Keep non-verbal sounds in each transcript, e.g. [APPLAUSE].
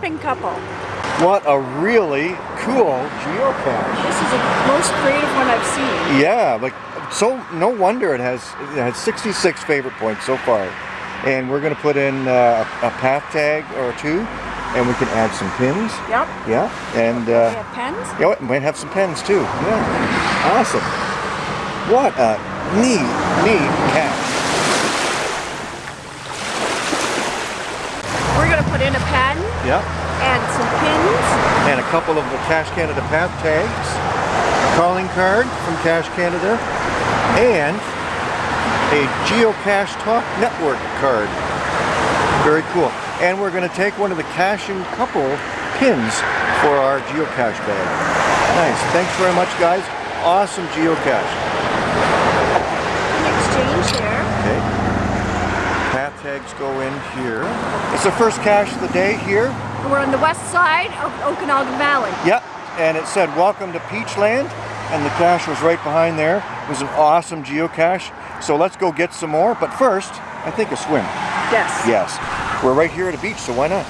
camping couple. What a really cool geocache. This is the most creative one I've seen. Yeah, like so no wonder it has it has 66 favorite points so far. And we're going to put in uh, a path tag or two and we can add some pins. Yep. Yeah, and uh, We have pens. yeah, we might have some pens too. Yeah, awesome. What a neat, neat cache. We're going to put in a Yeah, and some pins. and a couple of the Cache Canada path tags, a calling card from Cache Canada, and a Geocache Talk Network card. Very cool. And we're going to take one of the caching couple pins for our geocache bag. Nice. Thanks very much, guys. Awesome geocache. Exchange there. Okay. Tags go in here. It's the first cache of the day here. We're on the west side of Okanagan Valley. Yep, and it said welcome to Peachland and the cache was right behind there. It was an awesome geocache. So let's go get some more, but first, I think a swim. Yes. Yes. We're right here at a beach, so why not?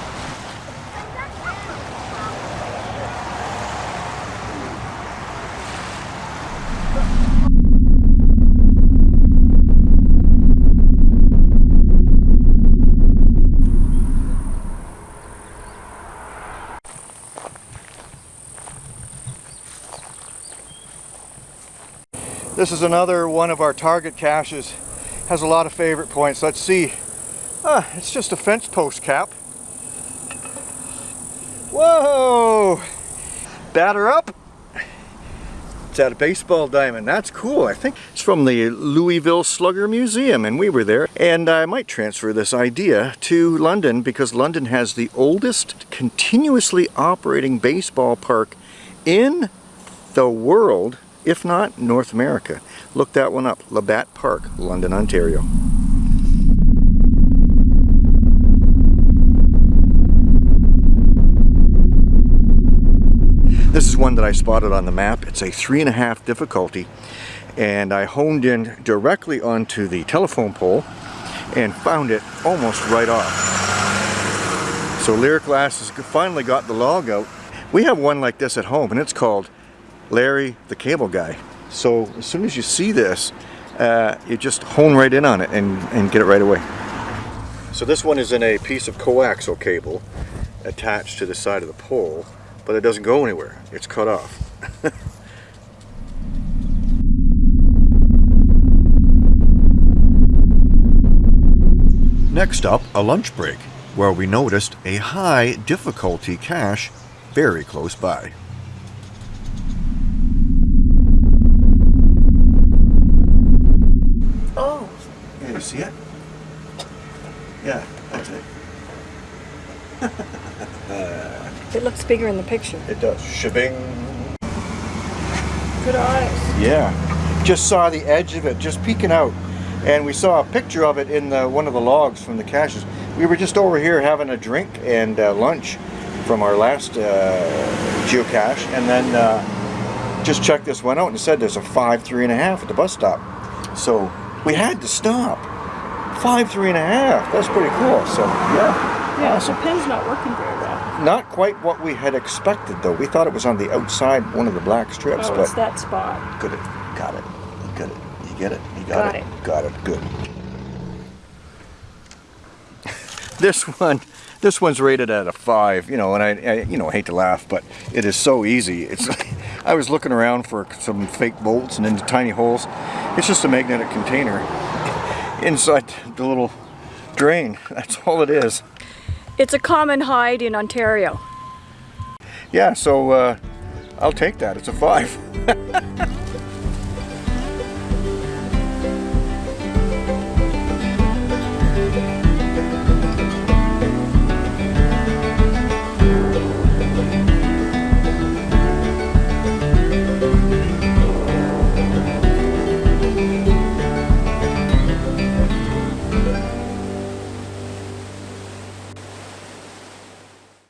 This is another one of our target caches. Has a lot of favorite points. Let's see. Ah, it's just a fence post cap. Whoa! Batter up. It's at a baseball diamond. That's cool. I think it's from the Louisville Slugger Museum and we were there. And I might transfer this idea to London because London has the oldest continuously operating baseball park in the world, if not North America. Look that one up. Labatt Park, London, Ontario. This is one that I spotted on the map. It's a three and a half difficulty and I honed in directly onto the telephone pole and found it almost right off. So Lyric Glass has finally got the log out. We have one like this at home and it's called Larry the Cable Guy. So as soon as you see this, uh, you just hone right in on it and, and get it right away. So this one is in a piece of coaxial cable attached to the side of the pole, but it doesn't go anywhere. It's cut off. [LAUGHS] Next up, a lunch break, where we noticed a high difficulty cache very close by. Oh, See it? Yeah, that's it. [LAUGHS] it looks bigger in the picture. It does. Shebing. Good eyes. Yeah. Just saw the edge of it just peeking out. And we saw a picture of it in the, one of the logs from the caches. We were just over here having a drink and uh, lunch from our last uh, geocache. And then uh, just checked this one out and said there's a five, three and a half at the bus stop. So we had to stop. Five, three and a half. That's pretty cool. So yeah. Yeah, so pen's not working very well. Not quite what we had expected though. We thought it was on the outside one of the black strips, Oh, but it's that spot. Good. Got it. Got it. You get it. You got, Got it. it. Got it. Good. [LAUGHS] this one, this one's rated at a five. You know, and I, I, you know, hate to laugh, but it is so easy. It's. [LAUGHS] I was looking around for some fake bolts and into tiny holes. It's just a magnetic container inside the little drain. [LAUGHS] That's all it is. It's a common hide in Ontario. Yeah. So uh, I'll take that. It's a five. [LAUGHS]